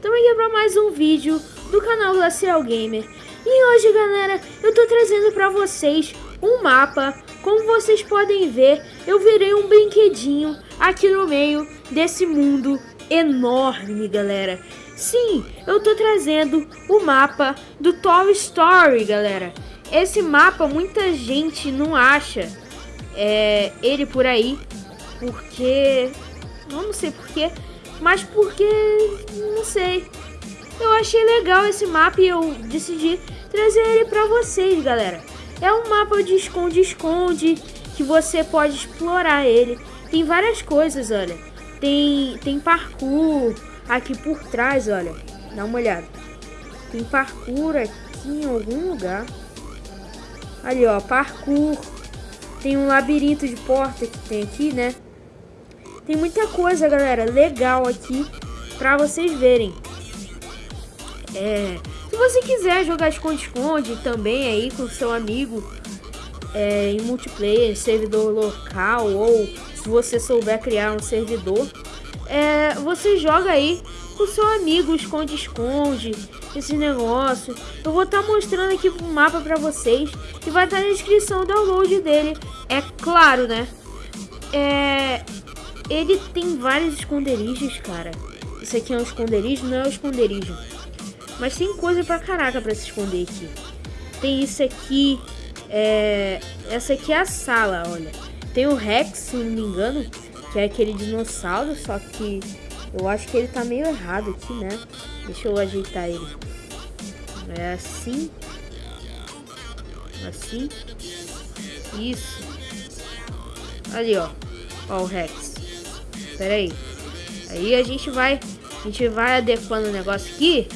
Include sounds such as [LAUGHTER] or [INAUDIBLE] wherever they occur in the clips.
para mais um vídeo do canal Glacial Gamer. E hoje, galera, eu tô trazendo para vocês um mapa. Como vocês podem ver, eu virei um brinquedinho aqui no meio desse mundo enorme, galera. Sim, eu tô trazendo o mapa do Toy Story, galera. Esse mapa muita gente não acha é, ele por aí, porque... não sei porquê, mas porque, não sei. Eu achei legal esse mapa e eu decidi trazer ele pra vocês, galera. É um mapa de esconde-esconde que você pode explorar ele. Tem várias coisas, olha. Tem, tem parkour aqui por trás, olha. Dá uma olhada. Tem parkour aqui em algum lugar. Ali, ó, parkour. Tem um labirinto de porta que tem aqui, né? Tem muita coisa, galera, legal aqui pra vocês verem. É, se você quiser jogar esconde-esconde também aí com seu amigo é, em multiplayer, servidor local ou se você souber criar um servidor, é, você joga aí com seu amigo, esconde-esconde, esse negócio. Eu vou estar tá mostrando aqui o um mapa para vocês e vai estar tá na descrição o download dele. É claro, né? É, ele tem vários esconderijos, cara. Isso aqui é um esconderijo? Não é um esconderijo. Mas tem coisa pra caraca pra se esconder aqui. Tem isso aqui. É... Essa aqui é a sala, olha. Tem o Rex, se não me engano. Que é aquele dinossauro. Só que eu acho que ele tá meio errado aqui, né? Deixa eu ajeitar ele. É assim. Assim. Isso. Ali, ó. Ó o Rex. Pera aí. Aí a gente vai... A gente vai adequando o negócio aqui.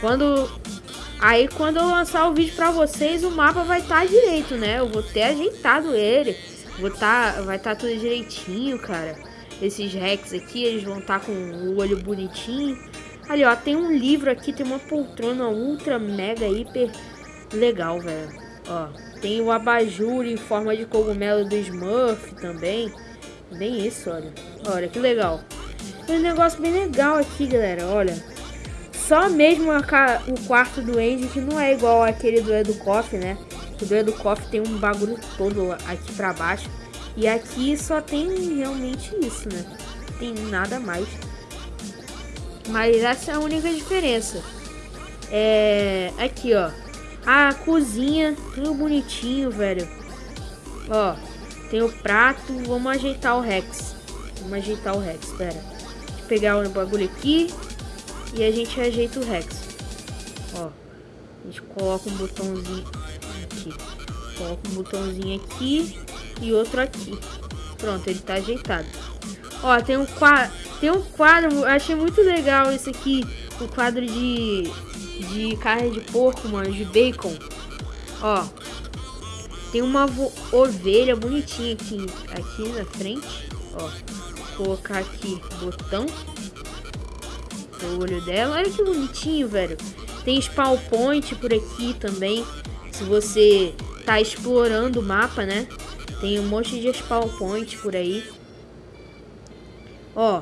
Quando... Aí quando eu lançar o vídeo pra vocês, o mapa vai estar tá direito, né? Eu vou ter ajeitado ele. Vou tá, vai estar tá tudo direitinho, cara. Esses Rex aqui, eles vão estar tá com o olho bonitinho. Ali, ó, tem um livro aqui, tem uma poltrona ultra, mega, hiper legal, velho. Ó, tem o abajur em forma de cogumelo do Smurf também. Bem isso, olha. Olha, que legal. Tem um negócio bem legal aqui, galera, olha. Só mesmo a, o quarto do Andy, que não é igual aquele do Edu Coffee, né? O do Edu Coffee tem um bagulho todo aqui pra baixo. E aqui só tem realmente isso, né? Tem nada mais. Mas essa é a única diferença. É... Aqui, ó. A cozinha, tudo bonitinho, velho. Ó, tem o prato. Vamos ajeitar o Rex. Vamos ajeitar o Rex, pera. Deixa eu pegar o bagulho aqui. E a gente ajeita o Rex. Ó. A gente coloca um botãozinho aqui. Coloca um botãozinho aqui e outro aqui. Pronto, ele tá ajeitado. Ó, tem um quadro, tem um quadro, achei muito legal esse aqui, o quadro de de carne de porco, mano, de bacon. Ó, tem uma ovelha bonitinha aqui, aqui na frente. Ó, vou colocar aqui botão. O olho dela. Olha que bonitinho, velho. Tem spawn point por aqui também. Se você tá explorando o mapa, né? Tem um monte de spawn point por aí. Ó.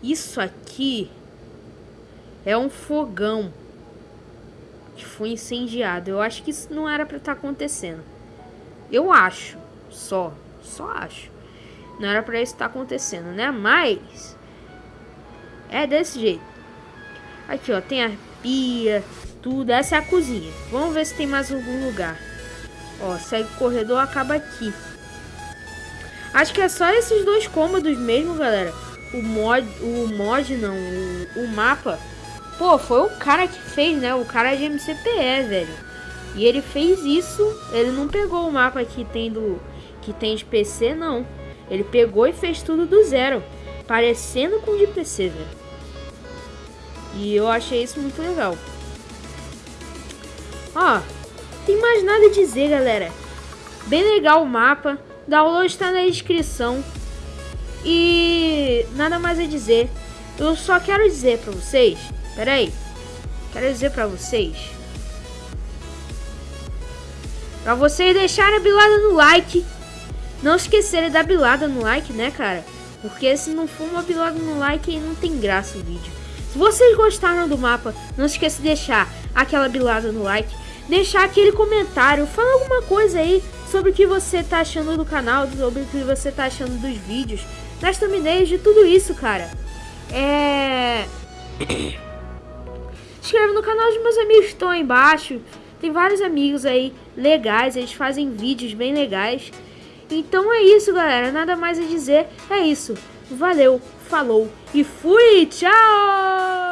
Isso aqui é um fogão que foi incendiado. Eu acho que isso não era para estar tá acontecendo. Eu acho, só, só acho. Não era para isso estar tá acontecendo, né? Mas é desse jeito. Aqui, ó, tem a pia, tudo. Essa é a cozinha. Vamos ver se tem mais algum lugar. Ó, segue o corredor, acaba aqui. Acho que é só esses dois cômodos mesmo, galera. O mod, o mod não, o, o mapa. Pô, foi o cara que fez, né? O cara de MCPE, velho. E ele fez isso, ele não pegou o mapa que tem do que tem de PC, não. Ele pegou e fez tudo do zero, parecendo com o de PC, velho. E eu achei isso muito legal. Ó, tem mais nada a dizer, galera. Bem legal o mapa. Download está na descrição. E nada mais a dizer. Eu só quero dizer para vocês. Pera aí. Quero dizer para vocês Pra vocês deixarem a bilada no like. Não esquecerem da bilada no like, né, cara? Porque se não for uma bilada no like, não tem graça o vídeo. Se vocês gostaram do mapa, não esqueça de deixar aquela bilada no like, deixar aquele comentário, falar alguma coisa aí sobre o que você tá achando do canal, sobre o que você tá achando dos vídeos, das thumbnails, de tudo isso, cara. É... [COUGHS] Inscreva no canal dos meus amigos estão embaixo. Tem vários amigos aí legais, eles fazem vídeos bem legais. Então é isso, galera. Nada mais a dizer. É isso. Valeu, falou e fui! Tchau!